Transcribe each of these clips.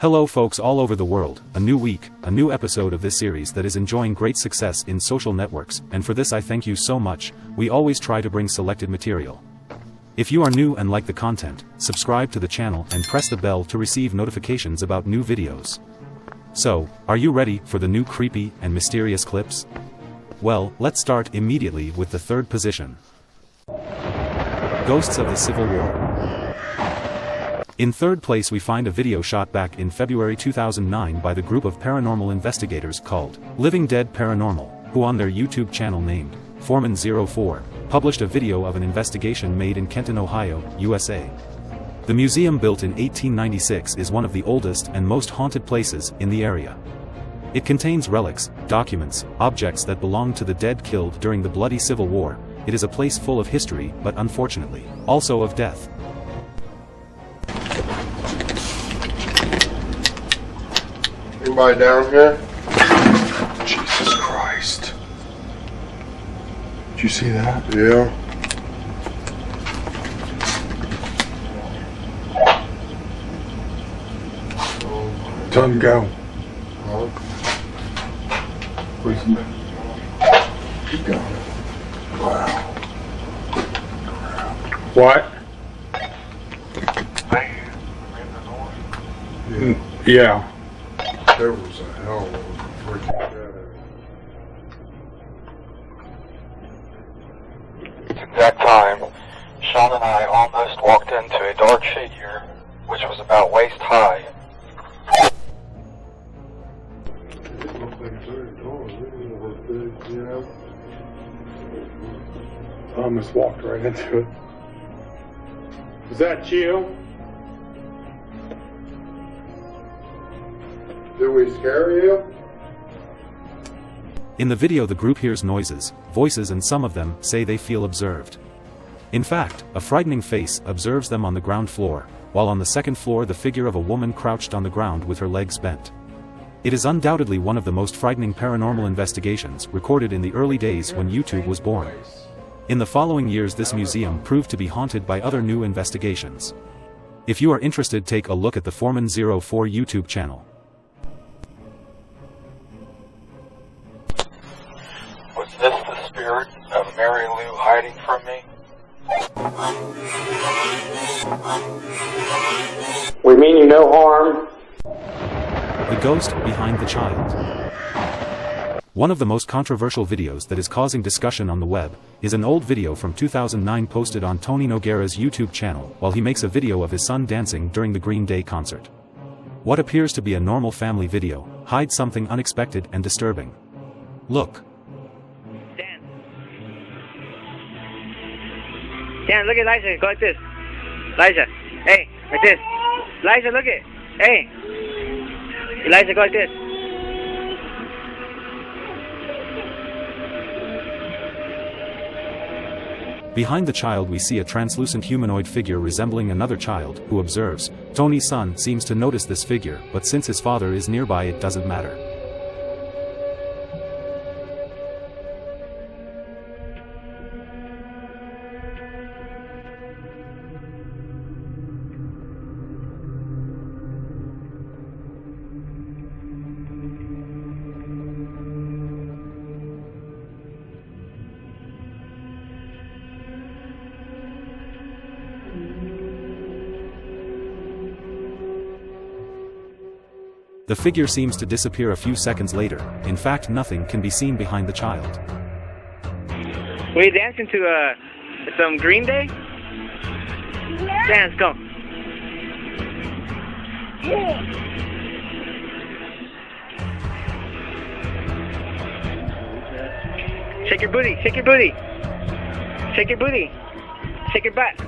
Hello folks all over the world, a new week, a new episode of this series that is enjoying great success in social networks, and for this I thank you so much, we always try to bring selected material. If you are new and like the content, subscribe to the channel and press the bell to receive notifications about new videos. So, are you ready for the new creepy and mysterious clips? Well, let's start immediately with the third position. Ghosts of the Civil War. In third place we find a video shot back in February 2009 by the group of paranormal investigators called Living Dead Paranormal, who on their YouTube channel named Foreman04, published a video of an investigation made in Kenton, Ohio, USA. The museum built in 1896 is one of the oldest and most haunted places in the area. It contains relics, documents, objects that belong to the dead killed during the bloody Civil War, it is a place full of history but unfortunately, also of death. Anybody down here? Jesus Christ. Did you see that? Yeah. Tell him go. Keep going. Wow. What? Mm, Yeah. There was a hell of a freaking. At that time, Sean and I almost walked into a dark figure, which was about waist high. It looked like very tall, really was big, you know? I almost walked right into it. Is that you? Did we scare you? In the video the group hears noises, voices and some of them say they feel observed. In fact, a frightening face observes them on the ground floor, while on the second floor the figure of a woman crouched on the ground with her legs bent. It is undoubtedly one of the most frightening paranormal investigations recorded in the early days when YouTube was born. In the following years this museum proved to be haunted by other new investigations. If you are interested take a look at the Foreman04 YouTube channel. From me? We mean you no harm. The Ghost Behind the Child. One of the most controversial videos that is causing discussion on the web, is an old video from 2009 posted on Tony Noguera's YouTube channel while he makes a video of his son dancing during the Green Day concert. What appears to be a normal family video, hides something unexpected and disturbing. Look. Dan, look at Liza. Go like this. Liza. Hey, like this. Liza, look at. Hey. Eliza, go like this. Behind the child we see a translucent humanoid figure resembling another child, who observes. Tony's son seems to notice this figure, but since his father is nearby it doesn't matter. The figure seems to disappear a few seconds later, in fact nothing can be seen behind the child. Were you dancing to uh, some Green Day? Dance, go. Shake your booty, shake your booty. Shake your booty. Shake your butt.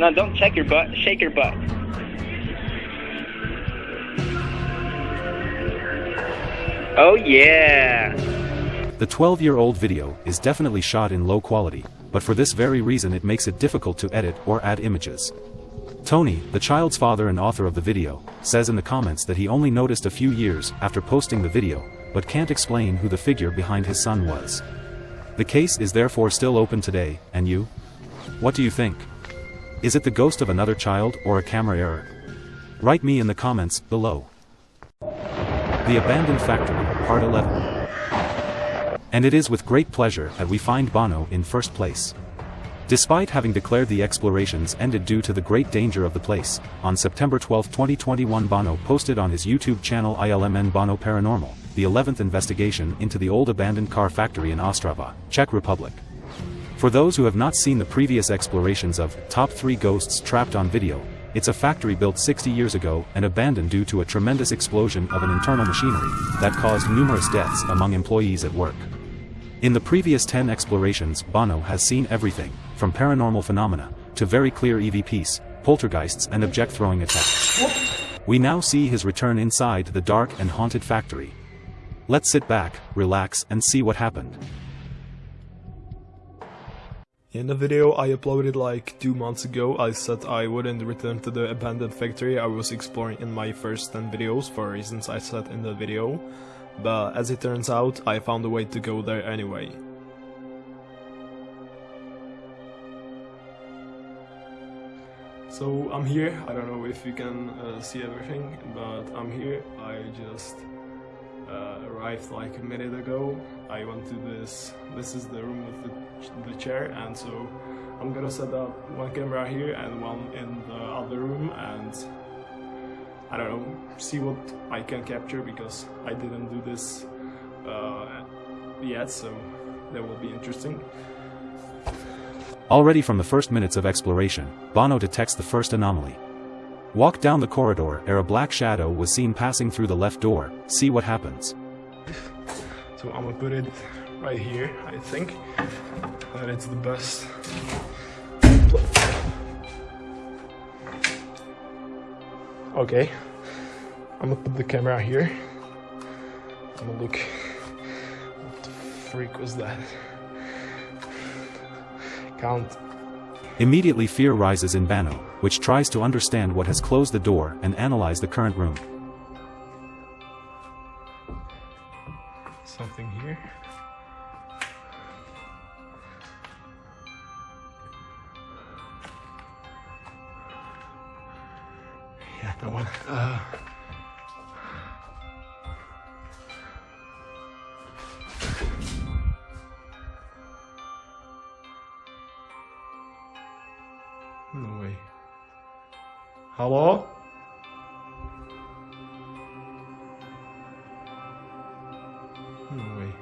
No, don't check your butt, shake your butt. Oh yeah. The 12-year-old video is definitely shot in low quality, but for this very reason it makes it difficult to edit or add images. Tony, the child's father and author of the video, says in the comments that he only noticed a few years after posting the video, but can't explain who the figure behind his son was. The case is therefore still open today, and you? What do you think? Is it the ghost of another child or a camera error? Write me in the comments below. The Abandoned Factory, Part 11. And it is with great pleasure that we find Bono in first place. Despite having declared the explorations ended due to the great danger of the place, on September 12, 2021 Bono posted on his YouTube channel ILMN Bono Paranormal, the 11th investigation into the old abandoned car factory in Ostrava, Czech Republic. For those who have not seen the previous explorations of Top 3 Ghosts Trapped on Video, it's a factory built 60 years ago and abandoned due to a tremendous explosion of an internal machinery that caused numerous deaths among employees at work. In the previous 10 explorations Bono has seen everything, from paranormal phenomena, to very clear EVPs, poltergeists and object-throwing attacks. We now see his return inside the dark and haunted factory. Let's sit back, relax and see what happened. In the video I uploaded like two months ago, I said I wouldn't return to the abandoned factory I was exploring in my first 10 videos for reasons I said in the video, but as it turns out, I found a way to go there anyway. So I'm here, I don't know if you can uh, see everything, but I'm here, I just uh, arrived like a minute ago. I went to this, this is the room with the, the chair and so I'm gonna set up one camera here and one in the other room and I don't know, see what I can capture because I didn't do this uh, yet so that will be interesting. Already from the first minutes of exploration, Bono detects the first anomaly. Walk down the corridor ere a black shadow was seen passing through the left door, see what happens. So I'm gonna put it right here, I think. That it's the best. Okay. I'm gonna put the camera here. I'm gonna look. What the freak was that? Count. Immediately fear rises in Bono, which tries to understand what has closed the door and analyze the current room. Something here. Yeah, no one. Uh, Hello? Hmm, no.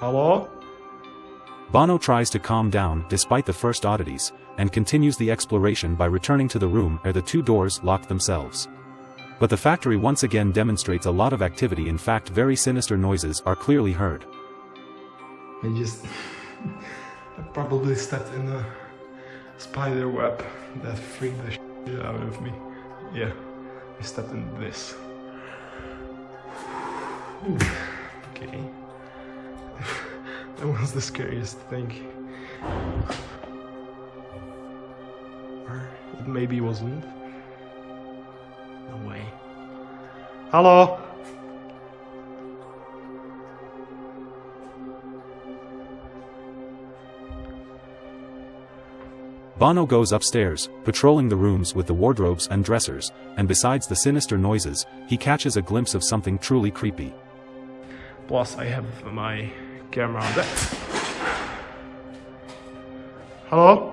Hello? Bono tries to calm down despite the first oddities, and continues the exploration by returning to the room ere the two doors locked themselves. But the factory once again demonstrates a lot of activity in fact very sinister noises are clearly heard. I just I probably stepped in a spider web that freaked the shit out of me. Yeah, I stepped in this. Okay. that was the scariest thing. Or it maybe wasn't. No way. Hello? Bono goes upstairs, patrolling the rooms with the wardrobes and dressers, and besides the sinister noises, he catches a glimpse of something truly creepy. Plus, I have my camera on that. Hello?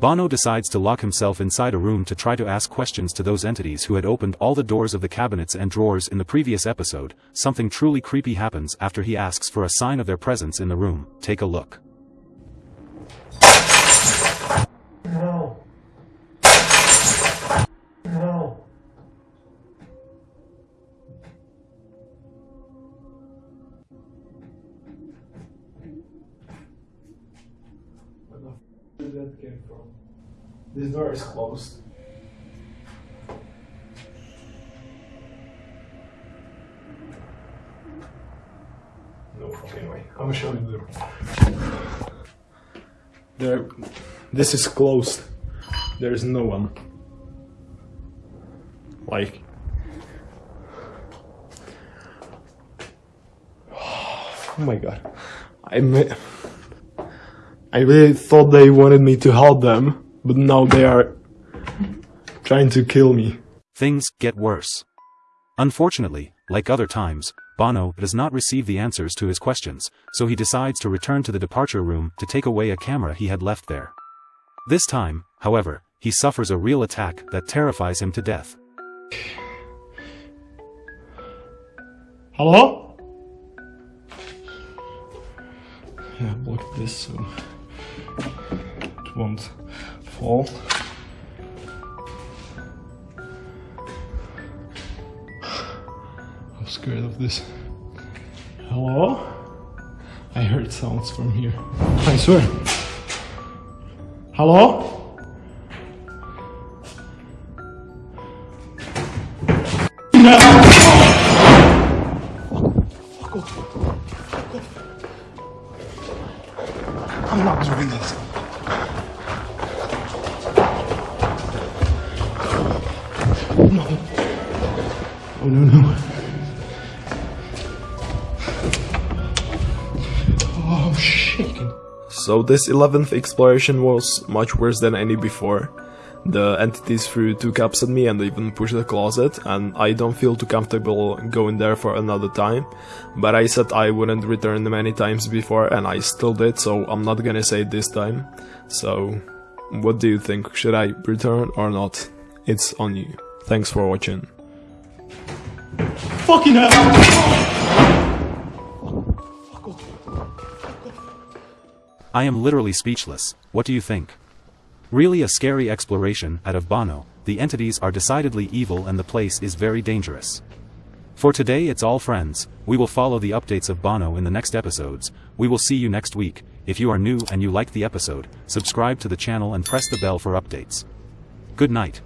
Bono decides to lock himself inside a room to try to ask questions to those entities who had opened all the doors of the cabinets and drawers in the previous episode. Something truly creepy happens after he asks for a sign of their presence in the room. Take a look. From? This door is closed. No fucking way. I'm gonna show you the door. There, this is closed. There is no one. Like, oh my god, I mi- I really thought they wanted me to help them, but now they are trying to kill me. Things get worse. Unfortunately, like other times, Bono does not receive the answers to his questions, so he decides to return to the departure room to take away a camera he had left there. This time, however, he suffers a real attack that terrifies him to death. Hello? Yeah, block this so it won't fall. I'm scared of this. Hello? I heard sounds from here. I swear. Hello? I'm So this 11th exploration was much worse than any before. The entities threw two cups at me and even pushed the closet, and I don't feel too comfortable going there for another time. But I said I wouldn't return many times before, and I still did, so I'm not gonna say it this time. So, what do you think? Should I return or not? It's on you. Thanks for watching. Fucking hell! I am literally speechless, what do you think? Really a scary exploration of Bono, the entities are decidedly evil and the place is very dangerous. For today it's all friends, we will follow the updates of Bono in the next episodes, we will see you next week, if you are new and you liked the episode, subscribe to the channel and press the bell for updates. Good night.